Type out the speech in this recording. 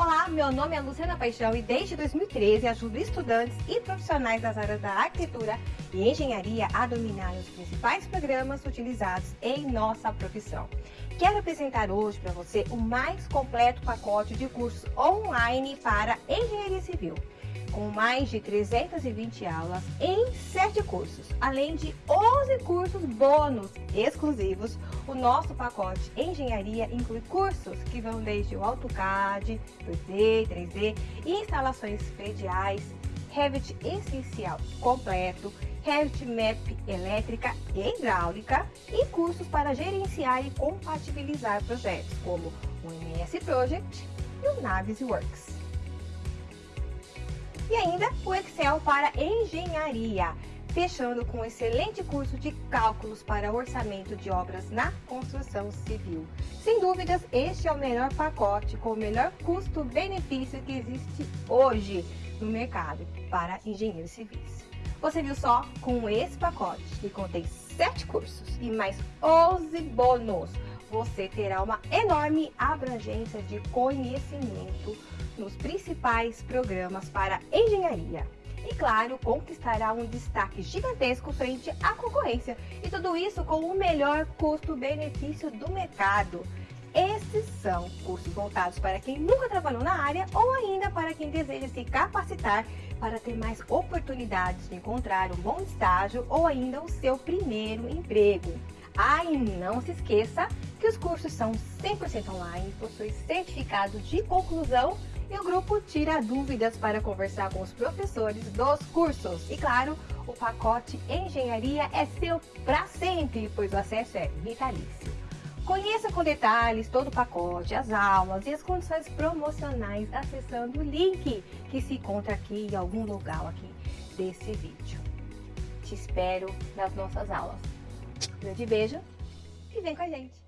Olá, meu nome é Luciana Paixão e desde 2013 ajudo estudantes e profissionais das áreas da arquitetura e engenharia a dominar os principais programas utilizados em nossa profissão. Quero apresentar hoje para você o mais completo pacote de cursos online para engenharia civil com mais de 320 aulas em 7 cursos, além de 11 cursos bônus exclusivos. O nosso pacote Engenharia inclui cursos que vão desde o AutoCAD, 2D, 3D, instalações prediais, Revit essencial completo, Revit Map elétrica e hidráulica e cursos para gerenciar e compatibilizar projetos como o MS Project e o Navis Works e ainda o Excel para engenharia, fechando com um excelente curso de cálculos para orçamento de obras na construção civil. Sem dúvidas, este é o melhor pacote com o melhor custo-benefício que existe hoje no mercado para engenheiros civis. Você viu só? Com esse pacote, que contém 7 cursos e mais 11 bônus, você terá uma enorme abrangência de conhecimento nos principais programas para engenharia. E claro, conquistará um destaque gigantesco frente à concorrência. E tudo isso com o melhor custo-benefício do mercado. Esses são cursos voltados para quem nunca trabalhou na área ou ainda para quem deseja se capacitar para ter mais oportunidades de encontrar um bom estágio ou ainda o seu primeiro emprego. Ah, não se esqueça que os cursos são 100% online, possuem certificado de conclusão e o grupo tira dúvidas para conversar com os professores dos cursos. E claro, o pacote Engenharia é seu para sempre, pois o acesso é vitalício. Conheça com detalhes todo o pacote, as aulas e as condições promocionais acessando o link que se encontra aqui em algum lugar aqui desse vídeo. Te espero nas nossas aulas. grande beijo e vem com a gente!